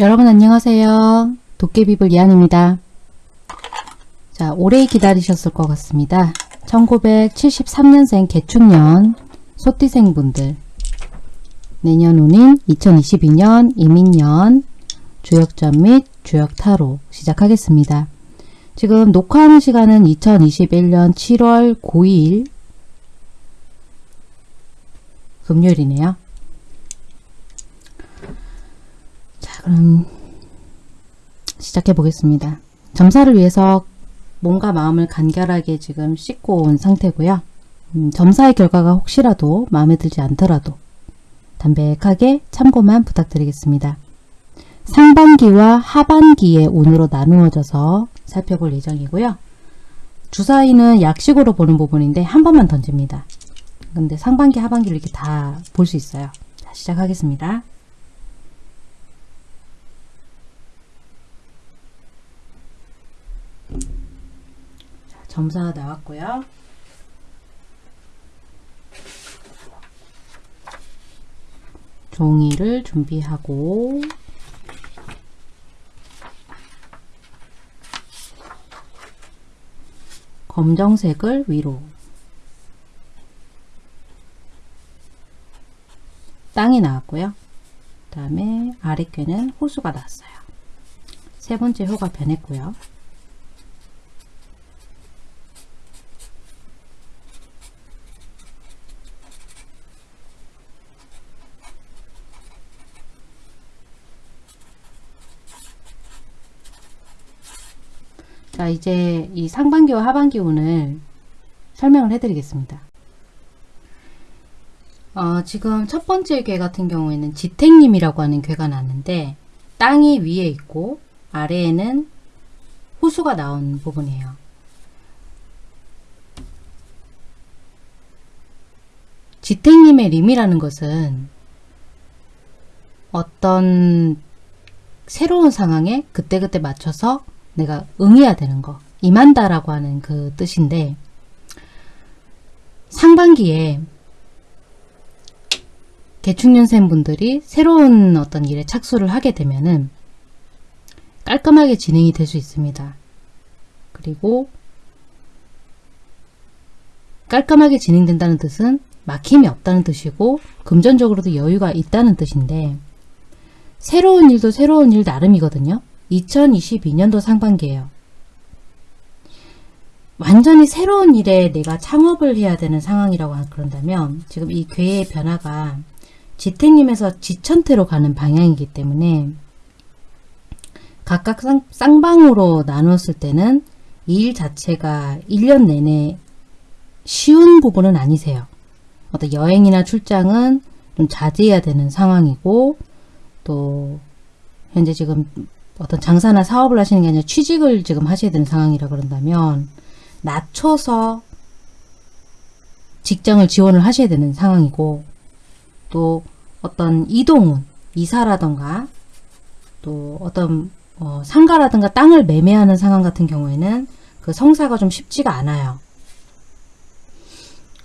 여러분 안녕하세요. 도깨비불 이한입니다. 자, 오래 기다리셨을 것 같습니다. 1973년생 개축년 소띠생 분들 내년 운인 2022년 이민년 주역전 및 주역타로 시작하겠습니다. 지금 녹화하는 시간은 2021년 7월 9일 금요일이네요. 자, 그럼 시작해 보겠습니다. 점사를 위해서 몸과 마음을 간결하게 지금 씻고 온 상태고요. 음, 점사의 결과가 혹시라도 마음에 들지 않더라도 담백하게 참고만 부탁드리겠습니다. 상반기와 하반기의 운으로 나누어져서 살펴볼 예정이고요. 주사위는 약식으로 보는 부분인데 한 번만 던집니다. 근데 상반기 하반기를 이렇게 다 볼 수 있어요. 자, 시작하겠습니다. 자, 점사 나왔고요. 종이를 준비하고 검정색을 위로 땅이 나왔고요. 그 다음에 아랫괴는 호수가 나왔어요. 세 번째 호가 변했고요. 자 이제 이 상반기와 하반기 운을 설명을 해드리겠습니다. 어, 지금 첫 번째 괴 같은 경우에는 지택님이라고 하는 괴가 났는데 땅이 위에 있고 아래에는 호수가 나온 부분이에요. 지택님의 림이라는 것은 어떤 새로운 상황에 그때그때 맞춰서 내가 응해야 되는 거 임한다라고 하는 그 뜻인데 상반기에 개축년생 분들이 새로운 어떤 일에 착수를 하게 되면은 깔끔하게 진행이 될 수 있습니다. 그리고 깔끔하게 진행된다는 뜻은 막힘이 없다는 뜻이고 금전적으로도 여유가 있다는 뜻인데 새로운 일도 새로운 일 나름이거든요. 2022년도 상반기예요. 완전히 새로운 일에 내가 창업을 해야 되는 상황이라고 그런다면 지금 이 괴의 변화가 지택님에서 지천태로 가는 방향이기 때문에 각각 쌍, 쌍방으로 나눴을 때는 이 일 자체가 1년 내내 쉬운 부분은 아니세요. 어떤 여행이나 출장은 좀 자제해야 되는 상황이고 또 현재 지금 어떤 장사나 사업을 하시는 게 아니라 취직을 지금 하셔야 되는 상황이라 그런다면 낮춰서 직장을 지원을 하셔야 되는 상황이고 또 어떤 이동운, 이사라던가 또 어떤 어, 상가라든가 땅을 매매하는 상황 같은 경우에는 그 성사가 좀 쉽지가 않아요.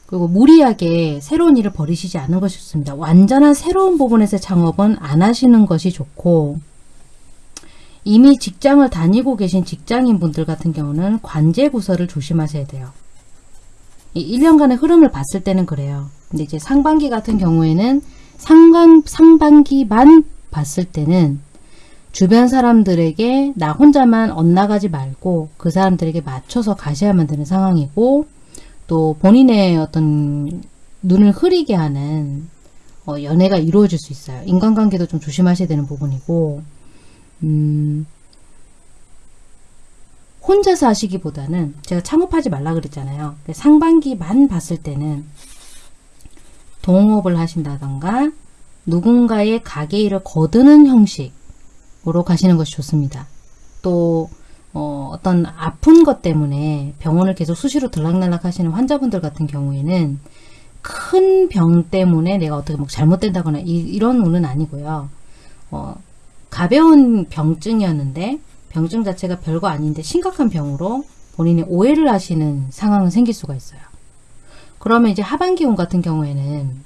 그리고 무리하게 새로운 일을 버리시지 않는 것이 좋습니다. 완전한 새로운 부분에서 창업은 안 하시는 것이 좋고 이미 직장을 다니고 계신 직장인 분들 같은 경우는 관제 구설을 조심하셔야 돼요. 이 1년간의 흐름을 봤을 때는 그래요. 근데 이제 상반기 같은 경우에는 상반, 상반기만 봤을 때는 주변 사람들에게 나 혼자만 엇나가지 말고 그 사람들에게 맞춰서 가셔야만 되는 상황이고 또 본인의 어떤 눈을 흐리게 하는 어, 연애가 이루어질 수 있어요. 인간관계도 좀 조심하셔야 되는 부분이고 음, 혼자서 하시기보다는 제가 창업하지 말라 그랬잖아요. 상반기만 봤을 때는 동업을 하신다던가 누군가의 가게 일을 거두는 형식으로 가시는 것이 좋습니다. 또 어, 어떤 아픈 것 때문에 병원을 계속 수시로 들락날락 하시는 환자분들 같은 경우에는 큰 병 때문에 내가 어떻게 뭐 잘못된다거나 이, 런 운은 아니고요. 어, 가벼운 병증이었는데 병증 자체가 별거 아닌데 심각한 병으로 본인이 오해를 하시는 상황은 생길 수가 있어요. 그러면 이제 하반기 운 같은 경우에는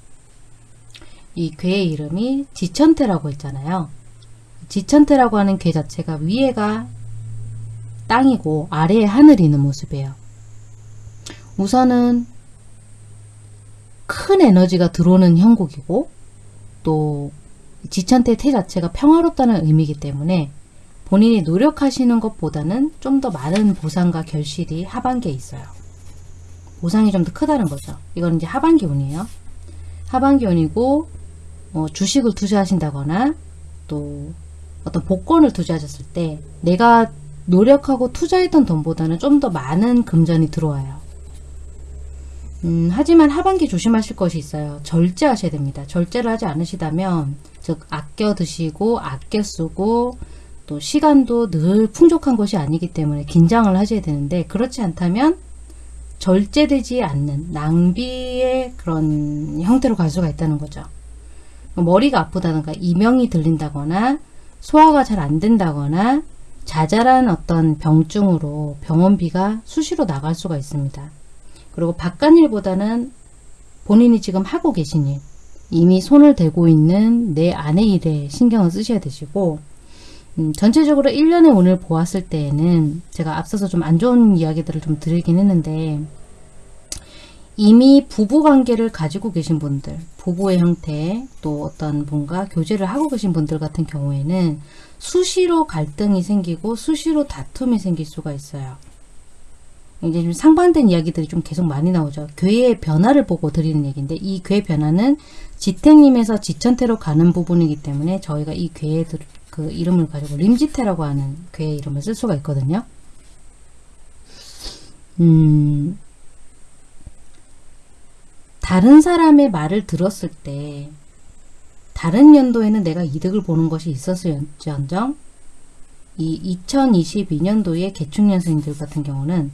이 괴의 이름이 지천태라고 했잖아요. 지천태라고 하는 괴 자체가 위에가 땅이고 아래에 하늘이 있는 모습이에요. 우선은 큰 에너지가 들어오는 형국이고 또 지천태 태 자체가 평화롭다는 의미이기 때문에 본인이 노력하시는 것보다는 좀 더 많은 보상과 결실이 하반기에 있어요. 보상이 좀 더 크다는 거죠. 이건 이제 하반기 운이에요. 하반기 운이고 뭐 주식을 투자하신다거나 또 어떤 복권을 투자하셨을 때 내가 노력하고 투자했던 돈보다는 좀 더 많은 금전이 들어와요. 음, 하지만 하반기 조심하실 것이 있어요. 절제하셔야 됩니다. 절제를 하지 않으시다면 즉 아껴 드시고 아껴 쓰고 또 시간도 늘 풍족한 것이 아니기 때문에 긴장을 하셔야 되는데 그렇지 않다면 절제되지 않는 낭비의 그런 형태로 갈 수가 있다는 거죠. 머리가 아프다든가 이명이 들린다거나 소화가 잘 안 된다거나 자잘한 어떤 병증으로 병원비가 수시로 나갈 수가 있습니다. 그리고 바깥일보다는 본인이 지금 하고 계신 일, 이미 손을 대고 있는 내 아내 일에 신경을 쓰셔야 되시고 음, 전체적으로 1년의 운을 보았을 때에는 제가 앞서서 좀 안 좋은 이야기들을 좀 드리긴 했는데 이미 부부 관계를 가지고 계신 분들, 부부의 형태, 또 어떤 분과 교제를 하고 계신 분들 같은 경우에는 수시로 갈등이 생기고 수시로 다툼이 생길 수가 있어요. 이제 좀 상반된 이야기들이 좀 계속 많이 나오죠. 괴의 변화를 보고 드리는 얘기인데 이 괴 변화는 지택님에서 지천태로 가는 부분이기 때문에 저희가 이 괴의 그 이름을 가지고 림지태라고 하는 괴의 이름을 쓸 수가 있거든요. 음, 다른 사람의 말을 들었을 때 다른 연도에는 내가 이득을 보는 것이 있었을지언정 이 2022년도의 개축년생들 같은 경우는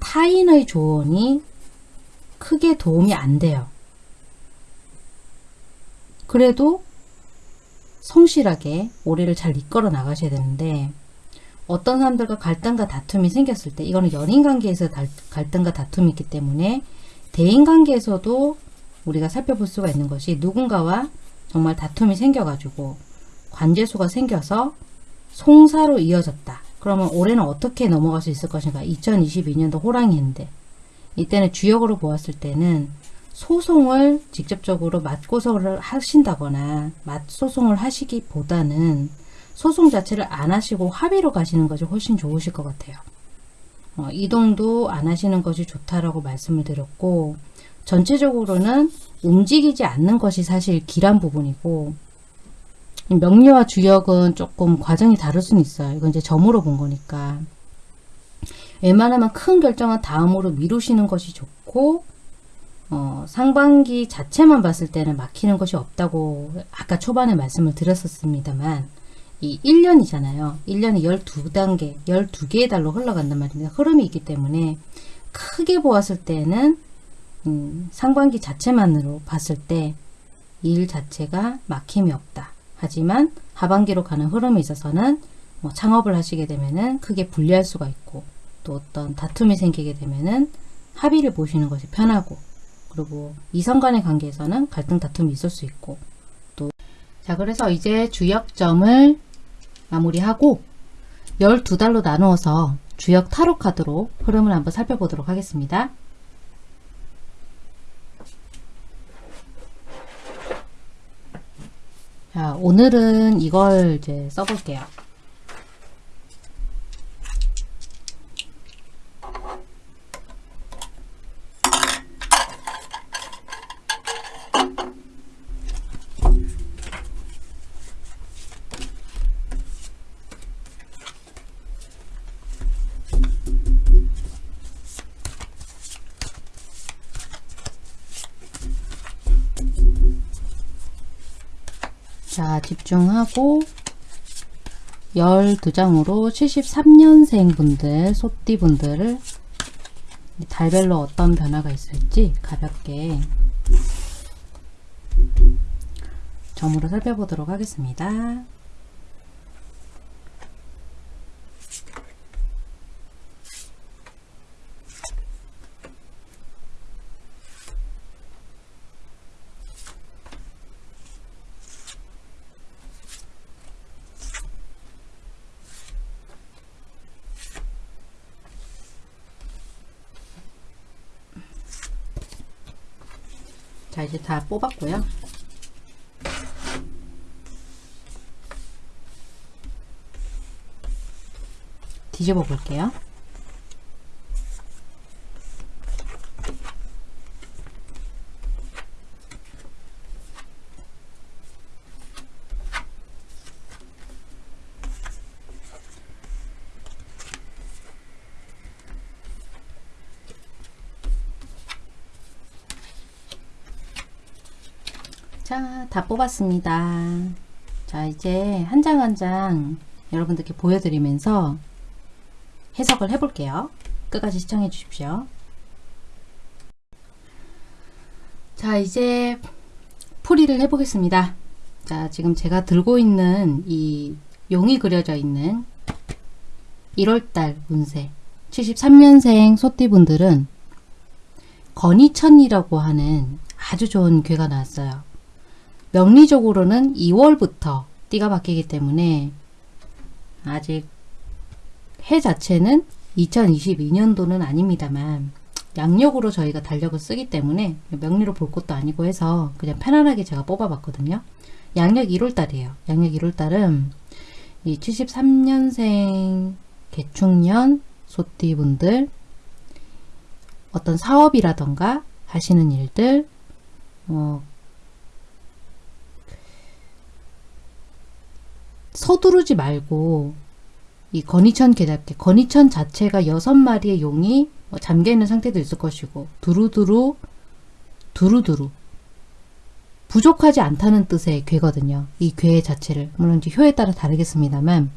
타인의 조언이 크게 도움이 안 돼요. 그래도 성실하게 올해를 잘 이끌어 나가셔야 되는데 어떤 사람들과 갈등과 다툼이 생겼을 때 이거는 연인관계에서 갈등과 다툼이 있기 때문에 대인관계에서도 우리가 살펴볼 수가 있는 것이 누군가와 정말 다툼이 생겨가지고 관제수가 생겨서 송사로 이어졌다. 그러면 올해는 어떻게 넘어갈 수 있을 것인가? 2022년도 호랑이인데 이때는 주역으로 보았을 때는 소송을 직접적으로 맞고서를 하신다거나 맞소송을 하시기보다는 소송 자체를 안 하시고 합의로 가시는 것이 훨씬 좋으실 것 같아요. 어, 이동도 안 하시는 것이 좋다라고 말씀을 드렸고 전체적으로는 움직이지 않는 것이 사실 길한 부분이고 명료와 주역은 조금 과정이 다를 수는 있어요. 이건 이제 점으로 본 거니까 웬만하면 큰 결정은 다음으로 미루시는 것이 좋고 어, 상반기 자체만 봤을 때는 막히는 것이 없다고 아까 초반에 말씀을 드렸었습니다만 이 1년이잖아요. 1년이 12단계, 12개의 달로 흘러간단 말입니다. 흐름이 있기 때문에 크게 보았을 때는 음, 상반기 자체만으로 봤을 때 일 자체가 막힘이 없다. 하지만 하반기로 가는 흐름에 있어서는 뭐 창업을 하시게 되면은 크게 분리할 수가 있고 또 어떤 다툼이 생기게 되면은 합의를 보시는 것이 편하고 그리고 이성 간의 관계에서는 갈등 다툼이 있을 수 있고 또 자 그래서 이제 주역점을 마무리하고 12달로 나누어서 주역 타로 카드로 흐름을 한번 살펴보도록 하겠습니다. 자, 오늘은 이걸 이제 써볼게요. 자, 집중하고 12장으로 73년생 분들, 소띠 분들을 달별로 어떤 변화가 있을지 가볍게 점으로 살펴보도록 하겠습니다. 이제 다 뽑았고요. 뒤집어 볼게요. 자, 다 뽑았습니다. 자, 이제 한 장 한 장 여러분들께 보여드리면서 해석을 해볼게요. 끝까지 시청해 주십시오. 자, 이제 풀이를 해보겠습니다. 자, 지금 제가 들고 있는 이 용이 그려져 있는 1월달 운세 73년생 소띠분들은 건이천이라고 하는 아주 좋은 괴가 나왔어요. 명리적으로는 2월부터 띠가 바뀌기 때문에 아직 해 자체는 2022년도는 아닙니다만 양력으로 저희가 달력을 쓰기 때문에 명리로 볼 것도 아니고 해서 그냥 편안하게 제가 뽑아봤거든요. 양력 1월달이에요. 양력 1월달은 이 73년생 개축년 소띠분들 어떤 사업이라던가 하시는 일들 어, 서두르지 말고 이 건이천 개잡기 건이천 자체가 여섯 마리의 용이 뭐 잠겨 있는 상태도 있을 것이고 두루두루 두루두루 부족하지 않다는 뜻의 괴거든요. 이 괴 자체를 물론 이제 효에 따라 다르겠습니다만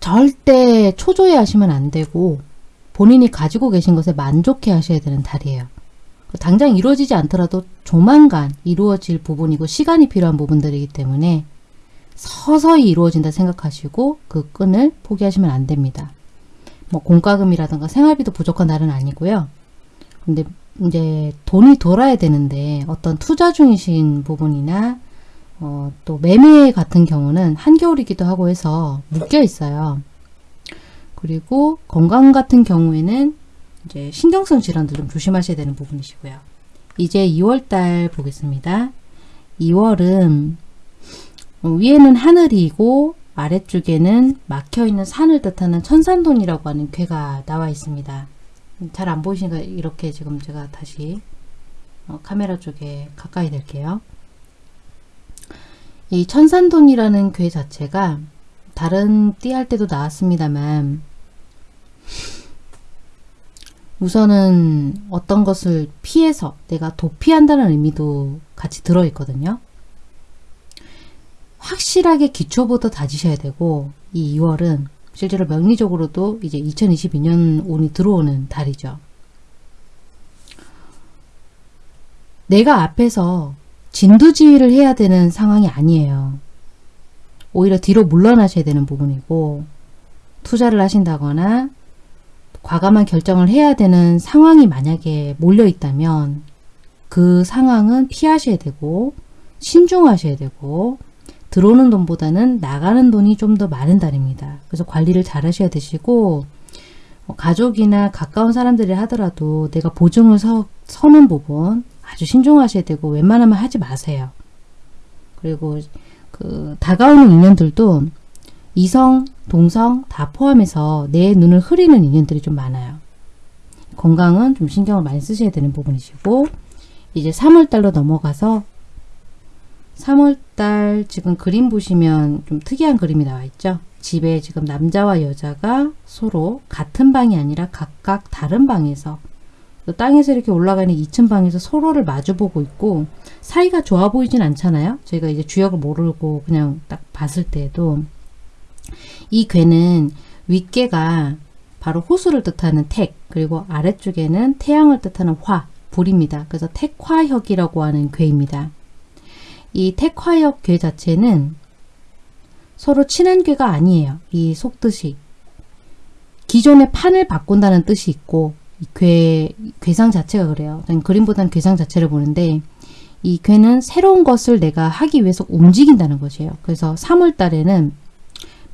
절대 초조해 하시면 안 되고 본인이 가지고 계신 것에 만족해 하셔야 되는 달이에요. 당장 이루어지지 않더라도 조만간 이루어질 부분이고 시간이 필요한 부분들이기 때문에 서서히 이루어진다 생각하시고 그 끈을 포기하시면 안 됩니다. 뭐 공과금이라든가 생활비도 부족한 날은 아니고요. 근데 이제 돈이 돌아야 되는데 어떤 투자 중이신 부분이나 어, 또 매매 같은 경우는 한겨울이기도 하고 해서 묶여 있어요. 그리고 건강 같은 경우에는 이제 신경성 질환도 좀 조심하셔야 되는 부분이시고요. 이제 2월달 보겠습니다. 2월은 위에는 하늘이고 아래쪽에는 막혀있는 산을 뜻하는 천산돈이라고 하는 괴가 나와 있습니다. 잘 안 보이시니까 이렇게 지금 제가 다시 어, 카메라 쪽에 가까이 될게요. 이 천산돈이라는 괴 자체가 다른 띠할 때도 나왔습니다만 우선은 어떤 것을 피해서 내가 도피한다는 의미도 같이 들어있거든요. 확실하게 기초부터 다지셔야 되고 이 2월은 실제로 명리적으로도 이제 2022년 운이 들어오는 달이죠. 내가 앞에서 진두지휘를 해야 되는 상황이 아니에요. 오히려 뒤로 물러나셔야 되는 부분이고 투자를 하신다거나 과감한 결정을 해야 되는 상황이 만약에 몰려 있다면 그 상황은 피하셔야 되고 신중하셔야 되고 들어오는 돈보다는 나가는 돈이 좀 더 많은 달입니다. 그래서 관리를 잘 하셔야 되시고 뭐 가족이나 가까운 사람들이 하더라도 내가 보증을 서, 서는 부분 아주 신중하셔야 되고 웬만하면 하지 마세요. 그리고 그 다가오는 인연들도 이성, 동성 다 포함해서 내 눈을 흐리는 인연들이 좀 많아요. 건강은 좀 신경을 많이 쓰셔야 되는 부분이시고 이제 3월달로 넘어가서 3월달 지금 그림 보시면 좀 특이한 그림이 나와 있죠. 집에 지금 남자와 여자가 서로 같은 방이 아니라 각각 다른 방에서 땅에서 이렇게 올라가는 2층 방에서 서로를 마주보고 있고 사이가 좋아 보이진 않잖아요. 저희가 이제 주역을 모르고 그냥 딱 봤을 때에도 이 괴는 윗괴가 바로 호수를 뜻하는 택 그리고 아래쪽에는 태양을 뜻하는 화, 불입니다. 그래서 택화혁이라고 하는 괴입니다. 이 택화역 괴 자체는 서로 친한 괴가 아니에요. 이 속뜻이. 기존의 판을 바꾼다는 뜻이 있고 괴, 괴상 자체가 그래요. 그림보다는 괴상 자체를 보는데 이 괴는 새로운 것을 내가 하기 위해서 움직인다는 것이에요. 그래서 3월 달에는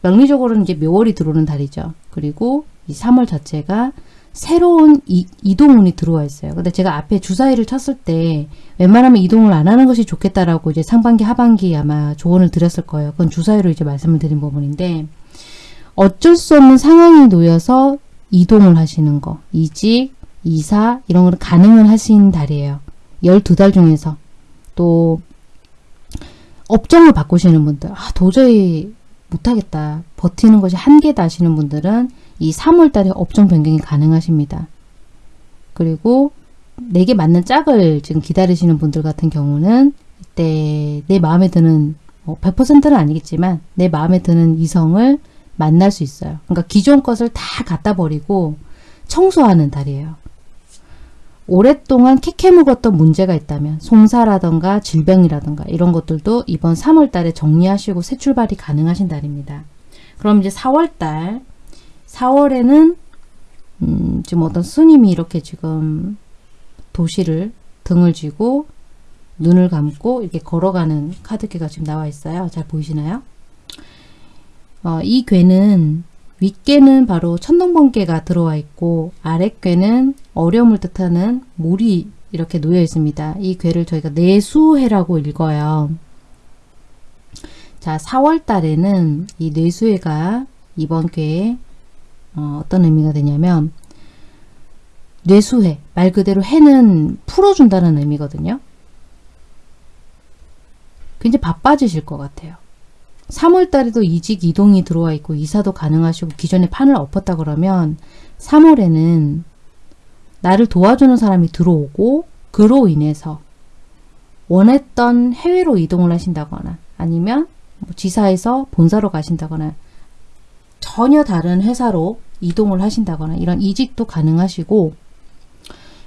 명리적으로는 이제 묘월이 들어오는 달이죠. 그리고 이 3월 자체가 새로운 이, 이동운이 들어와 있어요. 근데 제가 앞에 주사위를 쳤을 때 웬만하면 이동을 안 하는 것이 좋겠다라고 이제 상반기 하반기 아마 조언을 드렸을 거예요. 그건 주사위로 이제 말씀을 드린 부분인데 어쩔 수 없는 상황이 놓여서 이동을 하시는 거 이직, 이사 이런 걸 가능은 하신 달이에요. 12달 중에서 또 업종을 바꾸시는 분들 아 도저히 못하겠다 버티는 것이 한계다 하시는 분들은 이 3월달에 업종 변경이 가능하십니다. 그리고 내게 맞는 짝을 지금 기다리시는 분들 같은 경우는 이때 내 마음에 드는 뭐 100%는 아니겠지만 내 마음에 드는 이성을 만날 수 있어요. 그러니까 기존 것을 다 갖다 버리고 청소하는 달이에요. 오랫동안 캐캐 묵었던 문제가 있다면 송사라던가 질병이라던가 이런 것들도 이번 3월 달에 정리하시고 새 출발이 가능하신 달입니다. 그럼 이제 4월 달 4월에는 음, 지금 어떤 스님이 이렇게 지금 도시를 등을 쥐고 눈을 감고 이렇게 걸어가는 카드계가 지금 나와 있어요. 잘 보이시나요? 어, 이 괴는 윗괴는 바로 천둥번개가 들어와 있고 아랫괴는 어려움을 뜻하는 물이 이렇게 놓여 있습니다. 이 괴를 저희가 내수해라고 읽어요. 자, 4월 달에는 이 뇌수해가 이번 괴에 어, 어떤 의미가 되냐면 뇌수해, 말 그대로 해는 풀어준다는 의미거든요. 굉장히 바빠지실 것 같아요. 3월 달에도 이직 이동이 들어와 있고 이사도 가능하시고 기존에 판을 엎었다 그러면 3월에는 나를 도와주는 사람이 들어오고 그로 인해서 원했던 해외로 이동을 하신다거나 아니면 뭐 지사에서 본사로 가신다거나 전혀 다른 회사로 이동을 하신다거나 이런 이직도 가능하시고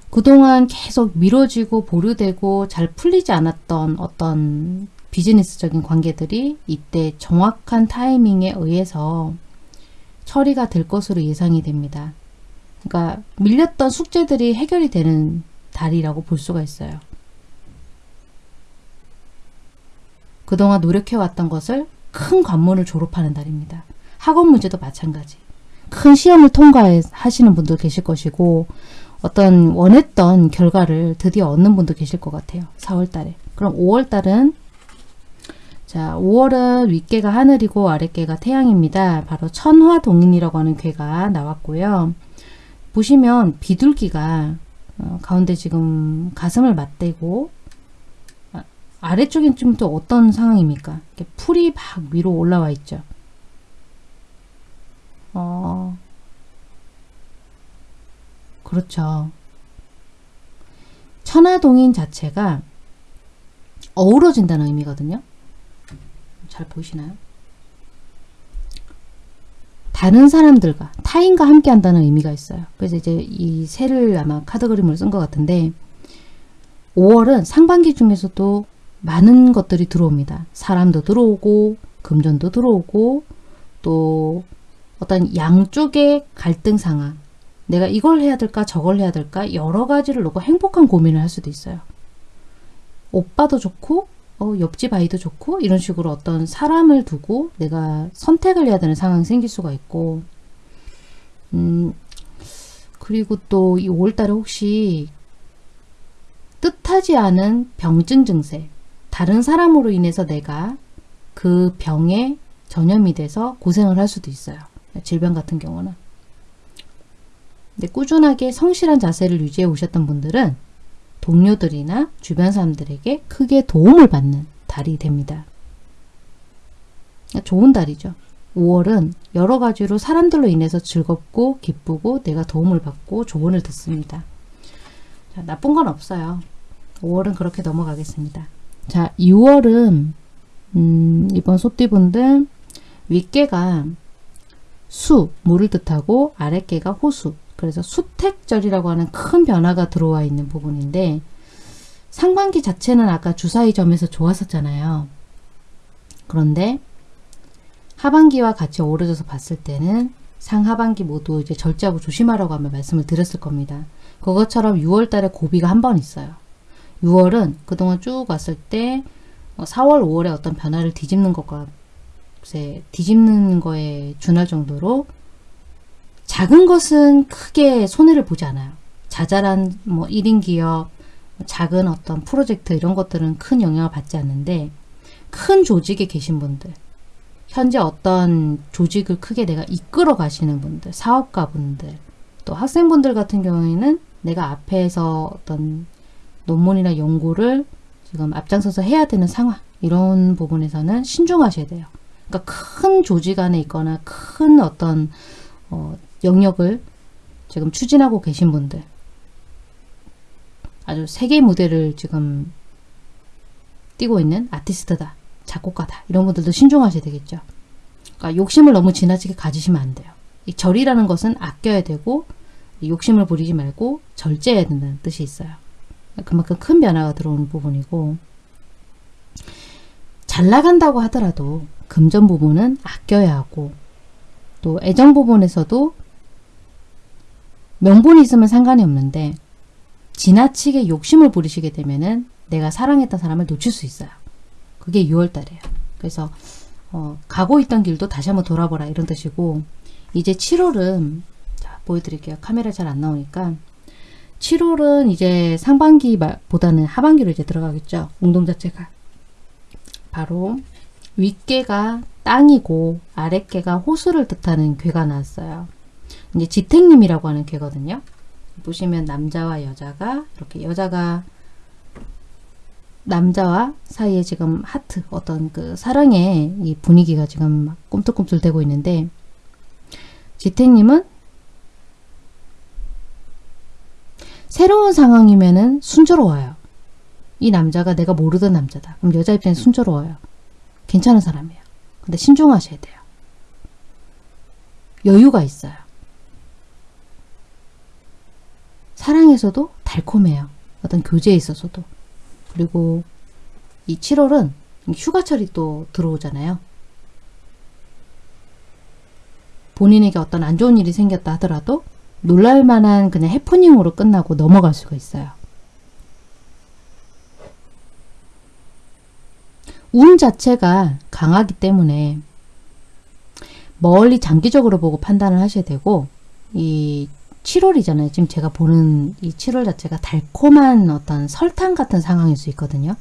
그동안 계속 미뤄지고 보류되고 잘 풀리지 않았던 어떤 비즈니스적인 관계들이 이때 정확한 타이밍에 의해서 처리가 될 것으로 예상이 됩니다. 그러니까 밀렸던 숙제들이 해결이 되는 달이라고 볼 수가 있어요. 그동안 노력해왔던 것을 큰 관문을 졸업하는 달입니다. 학원 문제도 마찬가지. 큰 시험을 통과하시는 분도 계실 것이고 어떤 원했던 결과를 드디어 얻는 분도 계실 것 같아요. 4월 달에. 그럼 5월 달은 자, 5월은 윗개가 하늘이고 아랫개가 태양입니다. 바로 천화동인이라고 하는 괴가 나왔고요. 보시면 비둘기가 어, 가운데 지금 가슴을 맞대고 아, 아래쪽엔 좀 또 어떤 상황입니까? 풀이 막 위로 올라와 있죠. 어, 그렇죠. 천하동인 자체가 어우러진다는 의미거든요. 잘 보이시나요? 다른 사람들과 타인과 함께 한다는 의미가 있어요. 그래서 이제 이 새를 아마 카드 그림을 쓴것 같은데 5월은 상반기 중에서도 많은 것들이 들어옵니다. 사람도 들어오고 금전도 들어오고 또 어떤 양쪽의 갈등 상황 내가 이걸 해야 될까 저걸 해야 될까 여러 가지를 놓고 행복한 고민을 할 수도 있어요. 오빠도 좋고 어, 옆집 아이도 좋고 이런 식으로 어떤 사람을 두고 내가 선택을 해야 되는 상황이 생길 수가 있고 음 그리고 또 이 5월달에 혹시 뜻하지 않은 병증 증세 다른 사람으로 인해서 내가 그 병에 전염이 돼서 고생을 할 수도 있어요. 질병 같은 경우는. 근데 꾸준하게 성실한 자세를 유지해 오셨던 분들은 동료들이나 주변 사람들에게 크게 도움을 받는 달이 됩니다. 좋은 달이죠. 5월은 여러 가지로 사람들로 인해서 즐겁고 기쁘고 내가 도움을 받고 조언을 듣습니다. 자, 나쁜 건 없어요. 5월은 그렇게 넘어가겠습니다. 자, 6월은 음, 이번 소띠분들 윗개가 수, 물을 뜻하고 아랫개가 호수, 그래서 수택절이라고 하는 큰 변화가 들어와 있는 부분인데 상반기 자체는 아까 주사위 점에서 좋았었잖아요. 그런데 하반기와 같이 어우러져서 봤을 때는 상하반기 모두 이제 절제하고 조심하라고 하면 말씀을 드렸을 겁니다. 그것처럼 6월 달에 고비가 한 번 있어요. 6월은 그동안 쭉 왔을 때 4월, 어, 5월에 어떤 변화를 뒤집는 것과 뒤집는 거에 준할 정도로 작은 것은 크게 손해를 보지 않아요. 자잘한 뭐 1인 기업, 작은 어떤 프로젝트 이런 것들은 큰 영향을 받지 않는데 큰 조직에 계신 분들, 현재 어떤 조직을 크게 내가 이끌어 가시는 분들, 사업가 분들, 또 학생분들 같은 경우에는 내가 앞에서 어떤 논문이나 연구를 지금 앞장서서 해야 되는 상황, 이런 부분에서는 신중하셔야 돼요. 그러니까 큰 조직 안에 있거나 큰 어떤 어, 영역을 지금 추진하고 계신 분들 아주 세계 무대를 지금 뛰고 있는 아티스트다, 작곡가다 이런 분들도 신중하셔야 되겠죠. 그러니까 욕심을 너무 지나치게 가지시면 안 돼요. 이 절이라는 것은 아껴야 되고 욕심을 부리지 말고 절제해야 된다는 뜻이 있어요. 그만큼 큰 변화가 들어오는 부분이고 잘 나간다고 하더라도 금전 부분은 아껴야 하고 또 애정 부분에서도 명분이 있으면 상관이 없는데 지나치게 욕심을 부리시게 되면은 내가 사랑했던 사람을 놓칠 수 있어요. 그게 6월달이에요. 그래서 어, 가고 있던 길도 다시 한번 돌아보라 이런 뜻이고 이제 7월은 자, 보여드릴게요. 카메라 잘 안 나오니까 7월은 이제 상반기보다는 하반기로 이제 들어가겠죠. 운동 자체가 바로 윗개가 땅이고 아랫개가 호수를 뜻하는 괴가 나왔어요. 이제 지택님이라고 하는 괴거든요. 보시면 남자와 여자가 이렇게 여자가 남자와 사이에 지금 하트 어떤 그 사랑의 이 분위기가 지금 막 꿈틀꿈틀 되고 있는데 지택님은 새로운 상황이면은 순조로워요. 이 남자가 내가 모르던 남자다. 그럼 여자 입장에 순조로워요. 괜찮은 사람이에요. 근데 신중하셔야 돼요. 여유가 있어요. 사랑에서도 달콤해요. 어떤 교제에 있어서도. 그리고 이 7월은 휴가철이 또 들어오잖아요. 본인에게 어떤 안 좋은 일이 생겼다 하더라도 놀랄만한 그냥 해프닝으로 끝나고 넘어갈 수가 있어요. 운 자체가 강하기 때문에 멀리 장기적으로 보고 판단을 하셔야 되고 이 7월이잖아요. 지금 제가 보는 이 7월 자체가 달콤한 어떤 설탕 같은 상황일 수 있거든요.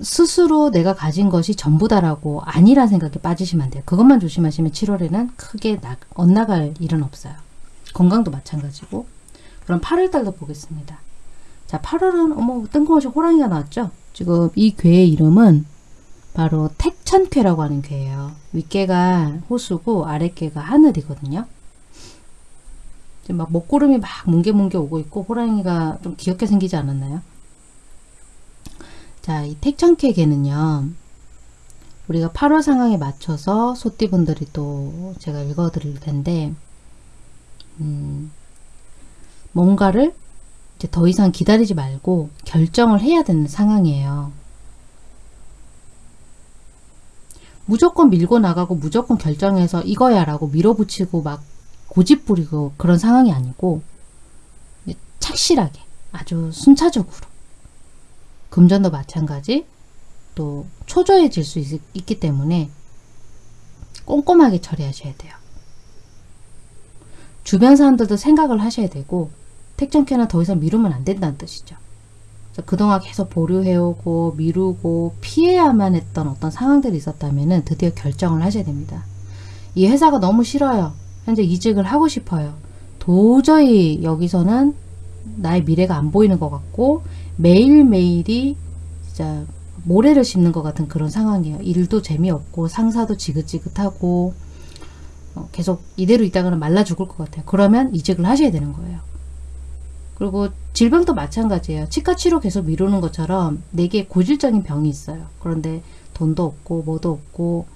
스스로 내가 가진 것이 전부다라고 아니란 생각에 빠지시면 안 돼요. 그것만 조심하시면 7월에는 크게 나, 엇나갈 일은 없어요. 건강도 마찬가지고 그럼 8월달도 보겠습니다. 자 8월은 어머 뜬금없이 호랑이가 나왔죠. 지금 이 괴의 이름은 바로 택천쾌라고 하는 괴예요. 윗개가 호수고 아랫개가 하늘이거든요. 지금 막 먹구름이 막 뭉게뭉게 오고 있고 호랑이가 좀 귀엽게 생기지 않았나요? 자, 이 택천쾌 개는요. 우리가 8월 상황에 맞춰서 소띠분들이 또 제가 읽어드릴 텐데 음, 뭔가를 이제 더 이상 기다리지 말고 결정을 해야 되는 상황이에요. 무조건 밀고 나가고 무조건 결정해서 이거야 라고 밀어붙이고 막 고집 부리고 그런 상황이 아니고 착실하게 아주 순차적으로 금전도 마찬가지 또 초조해질 수 있, 있기 때문에 꼼꼼하게 처리하셔야 돼요. 주변 사람들도 생각을 하셔야 되고 택정캐는 더 이상 미루면 안 된다는 뜻이죠. 그동안 계속 보류해오고 미루고 피해야만 했던 어떤 상황들이 있었다면 드디어 결정을 하셔야 됩니다. 이 회사가 너무 싫어요. 현재 이직을 하고 싶어요. 도저히 여기서는 나의 미래가 안 보이는 것 같고 매일매일이 진짜 모래를 씹는 것 같은 그런 상황이에요. 일도 재미없고 상사도 지긋지긋하고 어, 계속 이대로 있다가는 말라 죽을 것 같아요. 그러면 이직을 하셔야 되는 거예요. 그리고 질병도 마찬가지예요. 치과 치료 계속 미루는 것처럼 내게 고질적인 병이 있어요. 그런데 돈도 없고 뭐도 없고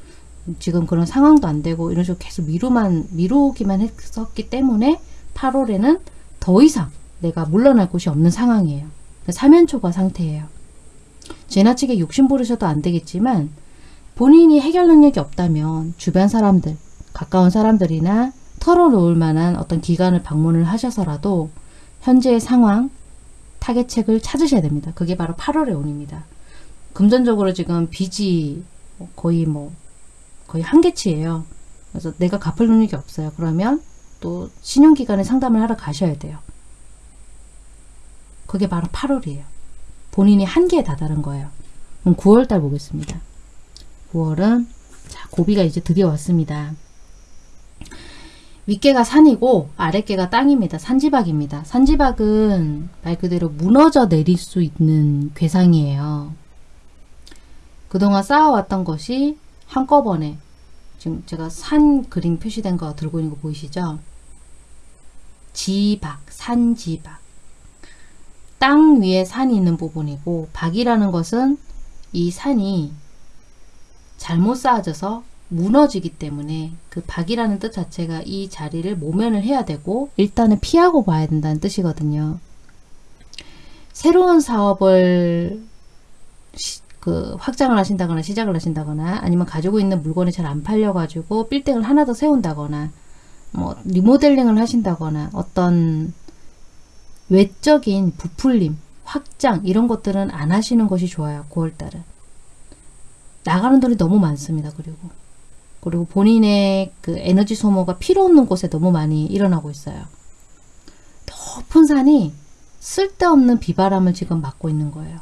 지금 그런 상황도 안 되고 이런 식으로 계속 미루만 미루기만 했었기 때문에 8월에는 더 이상 내가 물러날 곳이 없는 상황이에요. 사면초가 상태예요. 지나치게 욕심 부르셔도 안 되겠지만 본인이 해결 능력이 없다면 주변 사람들, 가까운 사람들이나 털어놓을 만한 어떤 기관을 방문을 하셔서라도 현재의 상황, 타겟책을 찾으셔야 됩니다. 그게 바로 8월의 운입니다. 금전적으로 지금 빚이 거의 뭐 거의 한계치예요. 그래서 내가 갚을 능력이 없어요. 그러면 또 신용기관에 상담을 하러 가셔야 돼요. 그게 바로 8월이에요. 본인이 한계에 다다른 거예요. 그럼 9월달 보겠습니다. 9월은 자 고비가 이제 드디어 왔습니다. 윗개가 산이고 아랫개가 땅입니다. 산지박입니다. 산지박은 말 그대로 무너져 내릴 수 있는 괴상이에요. 그동안 쌓아왔던 것이 한꺼번에 지금 제가 산 그림 표시된 거 들고 있는 거 보이시죠? 지박, 산지박. 땅 위에 산이 있는 부분이고 박이라는 것은 이 산이 잘못 쌓아져서 무너지기 때문에 그 박이라는 뜻 자체가 이 자리를 모면을 해야 되고 일단은 피하고 봐야 된다는 뜻이거든요. 새로운 사업을 시, 그 확장을 하신다거나 시작을 하신다거나 아니면 가지고 있는 물건이 잘 안 팔려가지고 빌딩을 하나 더 세운다거나 뭐 리모델링을 하신다거나 어떤 외적인 부풀림, 확장 이런 것들은 안 하시는 것이 좋아요. 9월달은. 나가는 돈이 너무 많습니다. 그리고 그리고 본인의 그 에너지 소모가 필요 없는 곳에 너무 많이 일어나고 있어요. 높은 산이 쓸데없는 비바람을 지금 맞고 있는 거예요.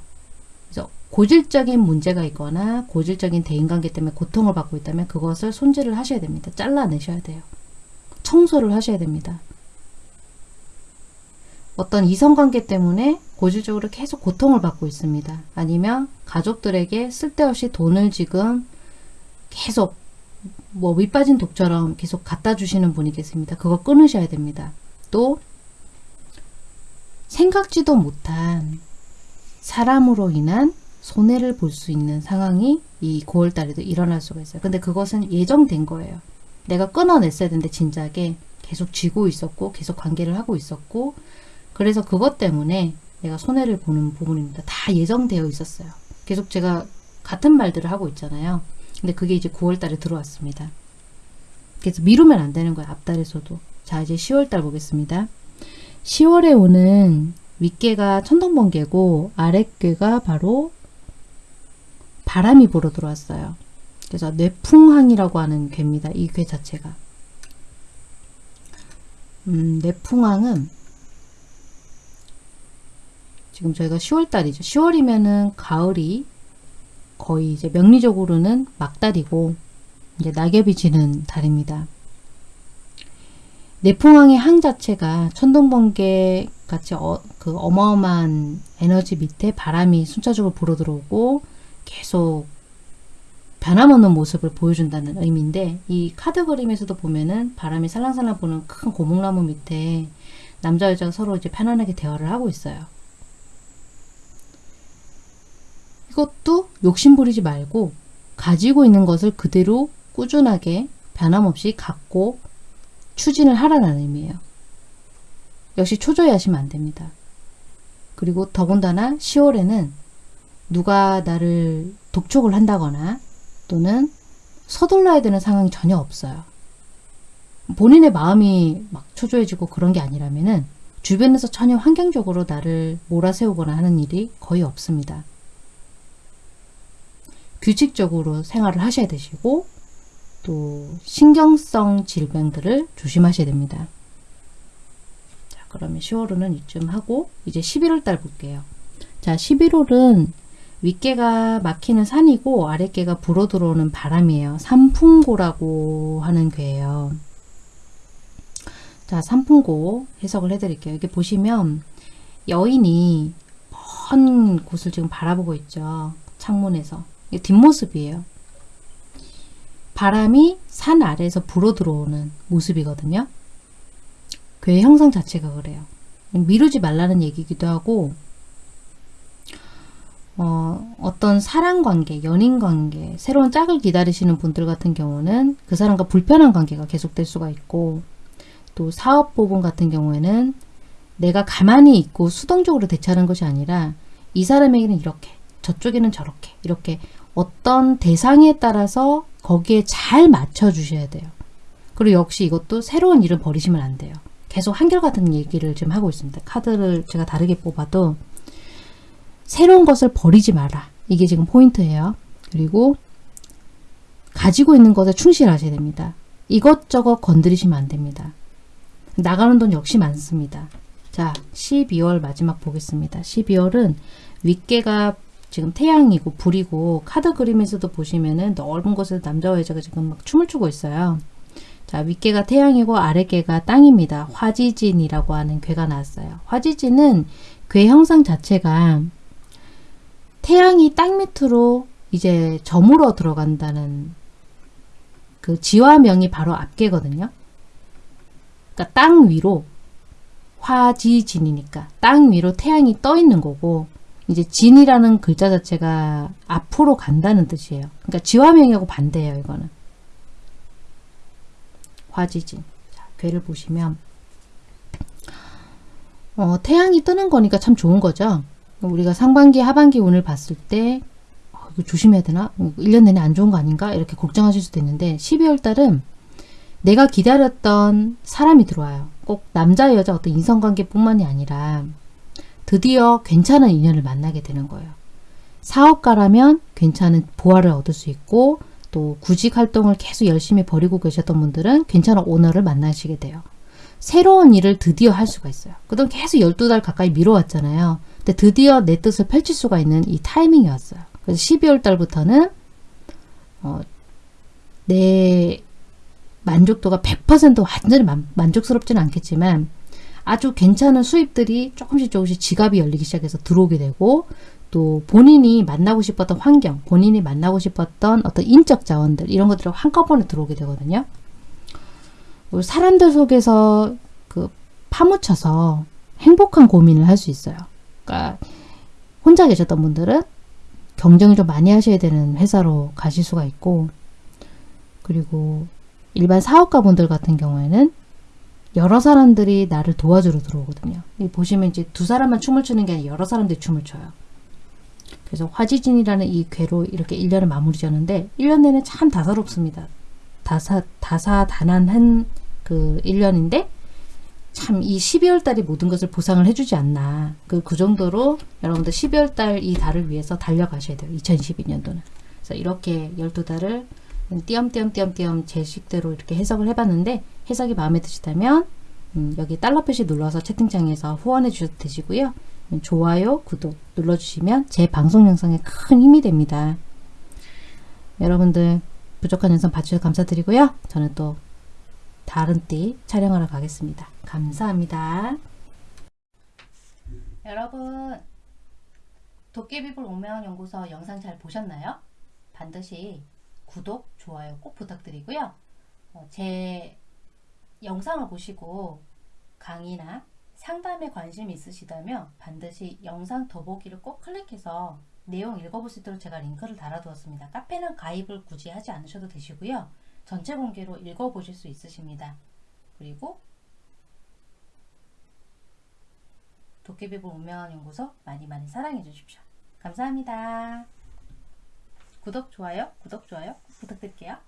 고질적인 문제가 있거나 고질적인 대인관계 때문에 고통을 받고 있다면 그것을 손질을 하셔야 됩니다. 잘라내셔야 돼요. 청소를 하셔야 됩니다. 어떤 이성관계 때문에 고질적으로 계속 고통을 받고 있습니다. 아니면 가족들에게 쓸데없이 돈을 지금 계속 뭐 밑빠진 독처럼 계속 갖다 주시는 분이 계십니다. 그거 끊으셔야 됩니다. 또 생각지도 못한 사람으로 인한 손해를 볼 수 있는 상황이 이 9월달에도 일어날 수가 있어요. 근데 그것은 예정된 거예요. 내가 끊어냈어야 되는데 진작에 계속 쥐고 있었고 계속 관계를 하고 있었고 그래서 그것 때문에 내가 손해를 보는 부분입니다. 다 예정되어 있었어요. 계속 제가 같은 말들을 하고 있잖아요. 근데 그게 이제 9월달에 들어왔습니다. 그래서 미루면 안 되는 거예요. 앞달에서도. 자 이제 10월달 보겠습니다. 10월에 오는 윗개가 천둥번개고 아랫개가 바로 바람이 불어 들어왔어요. 그래서 뇌풍항이라고 하는 괴입니다. 이 괴 자체가. 음, 뇌풍항은 지금 저희가 10월달이죠. 10월이면은 가을이 거의 이제 명리적으로는 막달이고 이제 낙엽이 지는 달입니다. 내풍왕의 항 자체가 천둥번개 같이 어, 그 어마어마한 에너지 밑에 바람이 순차적으로 불어 들어오고 계속 변함없는 모습을 보여준다는 의미인데 이 카드 그림에서도 보면은 바람이 살랑살랑 부는 큰 고목나무 밑에 남자 여자가 서로 이제 편안하게 대화를 하고 있어요. 이것도 욕심 부리지 말고 가지고 있는 것을 그대로 꾸준하게 변함없이 갖고 추진을 하라는 의미예요. 역시 초조해 하시면 안 됩니다. 그리고 더군다나 10월에는 누가 나를 독촉을 한다거나 또는 서둘러야 되는 상황이 전혀 없어요. 본인의 마음이 막 초조해지고 그런 게 아니라면은 주변에서 전혀 환경적으로 나를 몰아세우거나 하는 일이 거의 없습니다. 규칙적으로 생활을 하셔야 되시고 또 신경성 질병들을 조심하셔야 됩니다. 자, 그러면 10월은 이쯤 하고 이제 11월 달 볼게요. 자, 11월은 윗개가 막히는 산이고 아랫개가 불어 들어오는 바람이에요. 산풍고라고 하는 괴예요. 자, 산풍고 해석을 해드릴게요. 이게 보시면 여인이 먼 곳을 지금 바라보고 있죠. 창문에서. 뒷모습이에요. 바람이 산 아래에서 불어 들어오는 모습이거든요. 괴의 형성 자체가 그래요. 미루지 말라는 얘기기도 하고 어, 어떤 사랑관계, 연인관계, 새로운 짝을 기다리시는 분들 같은 경우는 그 사람과 불편한 관계가 계속될 수가 있고 또 사업 부분 같은 경우에는 내가 가만히 있고 수동적으로 대처하는 것이 아니라 이 사람에게는 이렇게 저쪽에는 저렇게 이렇게 어떤 대상에 따라서 거기에 잘 맞춰 주셔야 돼요. 그리고 역시 이것도 새로운 일을 버리시면 안 돼요. 계속 한결같은 얘기를 좀 하고 있습니다. 카드를 제가 다르게 뽑아도 새로운 것을 버리지 마라. 이게 지금 포인트예요. 그리고 가지고 있는 것에 충실하셔야 됩니다. 이것저것 건드리시면 안 됩니다. 나가는 돈 역시 많습니다. 자, 12월 마지막 보겠습니다. 12월은 윗개가 지금 태양이고 불이고 카드 그림에서도 보시면은 넓은 곳에서 남자와 여자가 지금 막 춤을 추고 있어요. 자, 윗개가 태양이고 아랫개가 땅입니다. 화지진이라고 하는 괴가 나왔어요. 화지진은 괴 형상 자체가 태양이 땅 밑으로 이제 저물어 들어간다는 그 지화명이 바로 앞개거든요. 그러니까 땅 위로 화지진이니까 땅 위로 태양이 떠 있는 거고 이제 진이라는 글자 자체가 앞으로 간다는 뜻이에요. 그러니까 지화명하고 반대예요, 이거는. 화지진. 자, 괴를 보시면 어, 태양이 뜨는 거니까 참 좋은 거죠. 우리가 상반기, 하반기 운을 봤을 때 어, 이거 조심해야 되나? 1년 내내 안 좋은 거 아닌가? 이렇게 걱정하실 수도 있는데 12월 달은 내가 기다렸던 사람이 들어와요. 꼭 남자, 여자 어떤 인성관계뿐만이 아니라 드디어 괜찮은 인연을 만나게 되는 거예요. 사업가라면 괜찮은 보화를 얻을 수 있고 또 구직 활동을 계속 열심히 벌이고 계셨던 분들은 괜찮은 오너를 만나시게 돼요. 새로운 일을 드디어 할 수가 있어요. 그동안 계속 12달 가까이 미뤄왔잖아요. 근데 드디어 내 뜻을 펼칠 수가 있는 이 타이밍이 왔어요. 그래서 12월 달부터는 어, 내 만족도가 100% 완전히 만, 만족스럽지는 않겠지만 아주 괜찮은 수입들이 조금씩 조금씩 지갑이 열리기 시작해서 들어오게 되고 또 본인이 만나고 싶었던 환경, 본인이 만나고 싶었던 어떤 인적 자원들 이런 것들이 한꺼번에 들어오게 되거든요. 사람들 속에서 그 파묻혀서 행복한 고민을 할 수 있어요. 그러니까 혼자 계셨던 분들은 경쟁을 좀 많이 하셔야 되는 회사로 가실 수가 있고 그리고 일반 사업가 분들 같은 경우에는 여러 사람들이 나를 도와주러 들어오거든요. 이 보시면 이제 두 사람만 춤을 추는 게 아니라 여러 사람들이 춤을 춰요. 그래서 화지진이라는 이 괴로 이렇게 1년을 마무리 지었는데 1년 내내 참 다사롭습니다. 다사, 다사다난한 그 1년인데 참 이 12월 달이 모든 것을 보상을 해주지 않나. 그, 그 정도로 여러분들 12월 달 이 달을 위해서 달려가셔야 돼요. 2022년도는. 그래서 이렇게 12달을 띄엄띄엄띄엄띄엄 제 식대로 이렇게 해석을 해봤는데 해석이 마음에 드시다면 음, 여기 달러 표시 눌러서 채팅창에서 후원해 주셔도 되시고요. 음, 좋아요, 구독 눌러주시면 제 방송 영상에 큰 힘이 됩니다. 여러분들 부족한 영상 봐주셔서 감사드리고요. 저는 또 다른 띠 촬영하러 가겠습니다. 감사합니다. 여러분 도깨비불 오면 연구소 영상 잘 보셨나요? 반드시 구독, 좋아요 꼭 부탁드리고요. 어, 제 영상을 보시고 강의나 상담에 관심이 있으시다면 반드시 영상 더보기를 꼭 클릭해서 내용 읽어볼 수 있도록 제가 링크를 달아두었습니다. 카페는 가입을 굳이 하지 않으셔도 되시고요. 전체 공개로 읽어보실 수 있으십니다. 그리고 도깨비불 운명연구소 많이 많이 사랑해 주십시오. 감사합니다. 구독, 좋아요, 구독, 좋아요 부탁드릴게요.